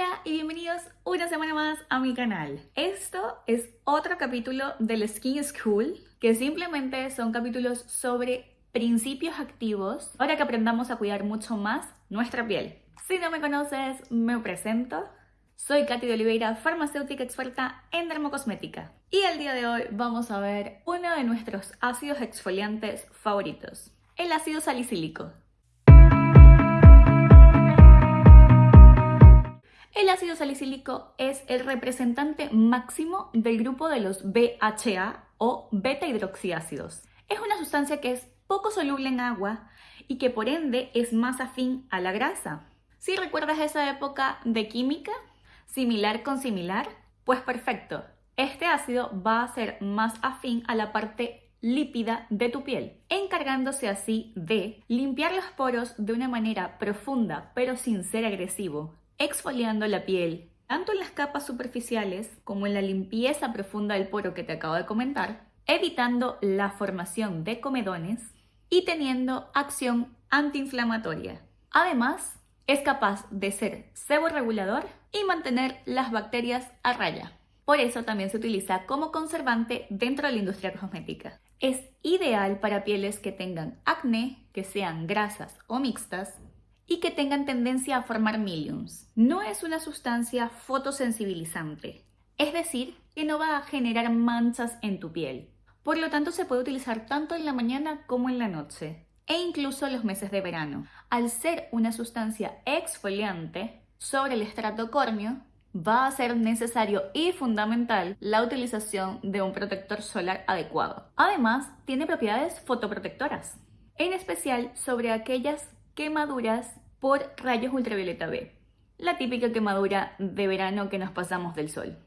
Hola y bienvenidos una semana más a mi canal. Esto es otro capítulo del Skin School, que simplemente son capítulos sobre principios activos para que aprendamos a cuidar mucho más nuestra piel. Si no me conoces, me presento. Soy Katy de Oliveira, farmacéutica experta en dermocosmética. Y el día de hoy vamos a ver uno de nuestros ácidos exfoliantes favoritos, el ácido salicílico. El ácido salicílico es el representante máximo del grupo de los BHA o beta hidroxiácidos. Es una sustancia que es poco soluble en agua y que por ende es más afín a la grasa. Si recuerdas esa época de química, similar con similar, pues perfecto. Este ácido va a ser más afín a la parte lípida de tu piel, encargándose así de limpiar los poros de una manera profunda pero sin ser agresivo, exfoliando la piel, tanto en las capas superficiales como en la limpieza profunda del poro que te acabo de comentar, evitando la formación de comedones y teniendo acción antiinflamatoria. Además, es capaz de ser seborregulador y mantener las bacterias a raya. Por eso también se utiliza como conservante dentro de la industria cosmética. Es ideal para pieles que tengan acné, que sean grasas o mixtas, y que tengan tendencia a formar miliums. No es una sustancia fotosensibilizante, es decir, que no va a generar manchas en tu piel. Por lo tanto, se puede utilizar tanto en la mañana como en la noche, e incluso en los meses de verano. Al ser una sustancia exfoliante sobre el estrato córneo, va a ser necesario y fundamental la utilización de un protector solar adecuado. Además, tiene propiedades fotoprotectoras, en especial sobre aquellas quemaduras por rayos ultravioleta B, la típica quemadura de verano que nos pasamos del sol.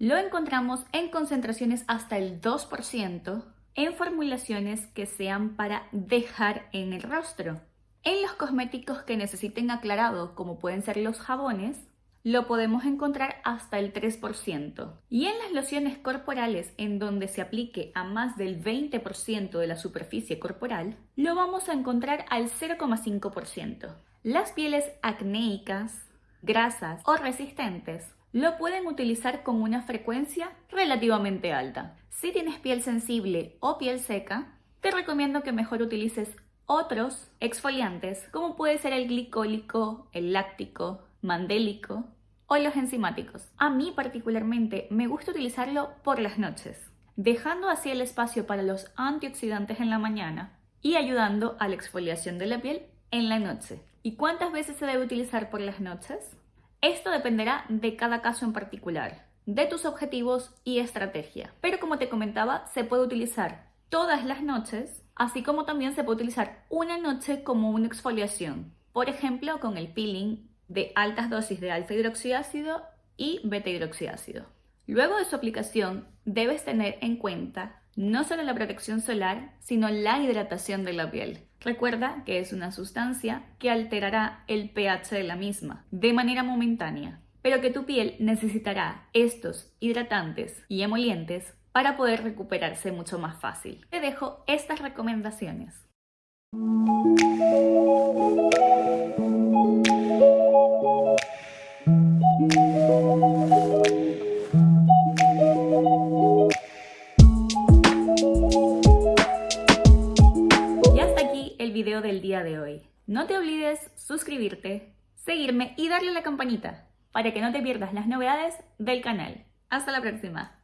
Lo encontramos en concentraciones hasta el 2% en formulaciones que sean para dejar en el rostro. En los cosméticos que necesiten aclarado, como pueden ser los jabones, lo podemos encontrar hasta el 3%. Y en las lociones corporales, en donde se aplique a más del 20% de la superficie corporal, lo vamos a encontrar al 0,5%. Las pieles acnéicas, grasas o resistentes lo pueden utilizar con una frecuencia relativamente alta. Si tienes piel sensible o piel seca, te recomiendo que mejor utilices otros exfoliantes como puede ser el glicólico, el láctico, mandélico o los enzimáticos. A mí particularmente me gusta utilizarlo por las noches, dejando así el espacio para los antioxidantes en la mañana y ayudando a la exfoliación de la piel en la noche. ¿Y cuántas veces se debe utilizar por las noches? Esto dependerá de cada caso en particular, de tus objetivos y estrategia. Pero como te comentaba, se puede utilizar todas las noches, así como también se puede utilizar una noche como una exfoliación. Por ejemplo, con el peeling de altas dosis de alfa hidroxiácido y beta hidroxiácido. Luego de su aplicación, debes tener en cuenta no solo la protección solar, sino la hidratación de la piel. Recuerda que es una sustancia que alterará el pH de la misma de manera momentánea, pero que tu piel necesitará estos hidratantes y emolientes para poder recuperarse mucho más fácil. Te dejo estas recomendaciones. De hoy. No te olvides suscribirte, seguirme y darle a la campanita para que no te pierdas las novedades del canal. Hasta la próxima.